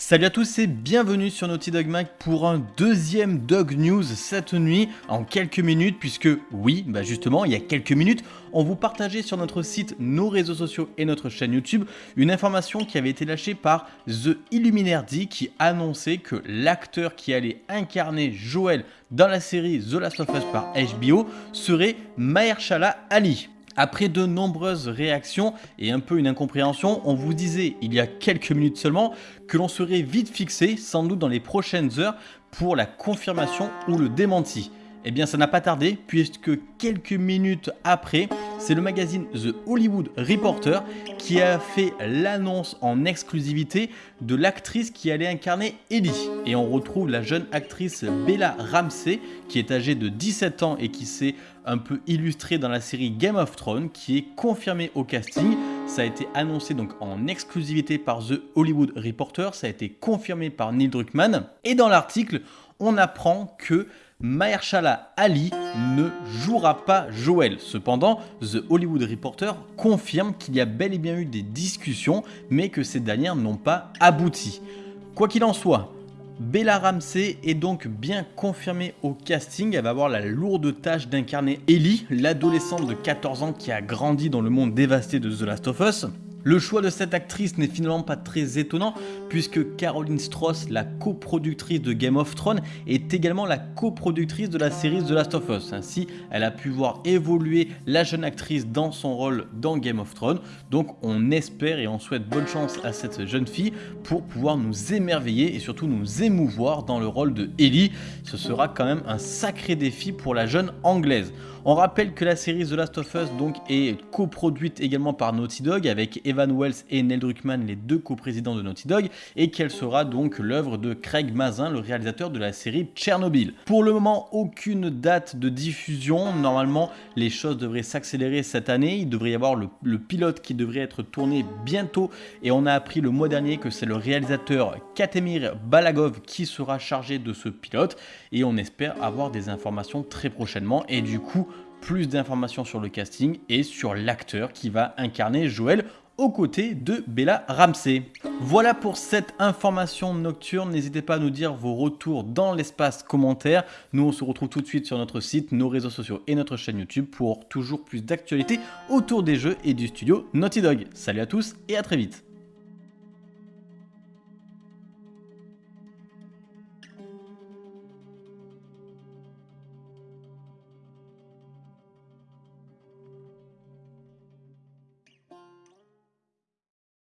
Salut à tous et bienvenue sur Naughty Dog Mag pour un deuxième Dog News cette nuit en quelques minutes puisque oui, bah justement il y a quelques minutes on vous partageait sur notre site, nos réseaux sociaux et notre chaîne YouTube une information qui avait été lâchée par The Illuminati qui annonçait que l'acteur qui allait incarner Joel dans la série The Last of Us par HBO serait Mahershala Ali. Après de nombreuses réactions et un peu une incompréhension, on vous disait il y a quelques minutes seulement que l'on serait vite fixé, sans doute dans les prochaines heures, pour la confirmation ou le démenti. Eh bien ça n'a pas tardé puisque quelques minutes après, c'est le magazine The Hollywood Reporter qui a fait l'annonce en exclusivité de l'actrice qui allait incarner Ellie. Et on retrouve la jeune actrice Bella Ramsey qui est âgée de 17 ans et qui s'est un peu illustrée dans la série Game of Thrones qui est confirmée au casting. Ça a été annoncé donc en exclusivité par The Hollywood Reporter, ça a été confirmé par Neil Druckmann. Et dans l'article, on apprend que Mahershala Ali ne jouera pas Joel. Cependant, The Hollywood Reporter confirme qu'il y a bel et bien eu des discussions, mais que ces dernières n'ont pas abouti. Quoi qu'il en soit, Bella Ramsey est donc bien confirmée au casting, elle va avoir la lourde tâche d'incarner Ellie, l'adolescente de 14 ans qui a grandi dans le monde dévasté de The Last of Us. Le choix de cette actrice n'est finalement pas très étonnant puisque Caroline Strauss, la coproductrice de Game of Thrones, est également la coproductrice de la série The Last of Us. Ainsi, elle a pu voir évoluer la jeune actrice dans son rôle dans Game of Thrones. Donc on espère et on souhaite bonne chance à cette jeune fille pour pouvoir nous émerveiller et surtout nous émouvoir dans le rôle de Ellie. Ce sera quand même un sacré défi pour la jeune anglaise. On rappelle que la série The Last of Us donc est coproduite également par Naughty Dog avec Evan Wells et Neil Druckmann, les deux coprésidents de Naughty Dog, et qu'elle sera donc l'œuvre de Craig Mazin, le réalisateur de la série Tchernobyl. Pour le moment, aucune date de diffusion. Normalement, les choses devraient s'accélérer cette année. Il devrait y avoir le, le, pilote qui devrait être tourné bientôt, et on a appris le mois dernier que c'est le réalisateur Katemir Balagov qui sera chargé de ce pilote, et on espère avoir des informations très prochainement, et du coup, plus d'informations sur le casting et sur l'acteur qui va incarner Joël aux côtés de Bella Ramsey. Voilà pour cette information nocturne, n'hésitez pas à nous dire vos retours dans l'espace commentaire. Nous on se retrouve tout de suite sur notre site, nos réseaux sociaux et notre chaîne YouTube pour toujours plus d'actualités autour des jeux et du studio Naughty Dog. Salut à tous et à très vite